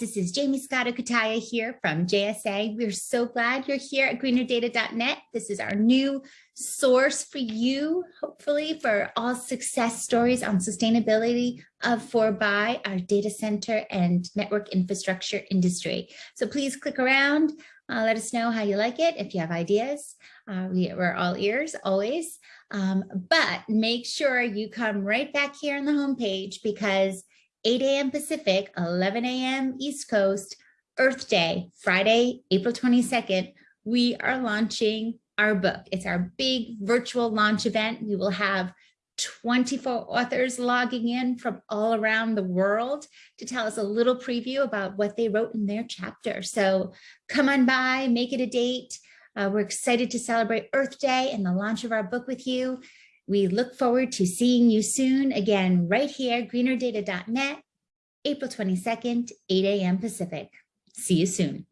This is Jaymie Scotto Cutaia here from JSA. We're so glad you're here at greenerdata.net. This is our new source for you, hopefully, for all success stories on sustainability of for by our data center and network infrastructure industry. So please click around, uh, let us know how you like it. If you have ideas, uh, we, we're all ears always. Um, but make sure you come right back here on the homepage because 8 a.m. Pacific, 11 a.m. East Coast, Earth Day, Friday, April 22nd, we are launching our book. It's our big virtual launch event. We will have 24 authors logging in from all around the world to tell us a little preview about what they wrote in their chapter. So come on by, make it a date. Uh, we're excited to celebrate Earth Day and the launch of our book with you. We look forward to seeing you soon again right here, greenerdata.net, April 22nd, 8 a.m. Pacific. See you soon.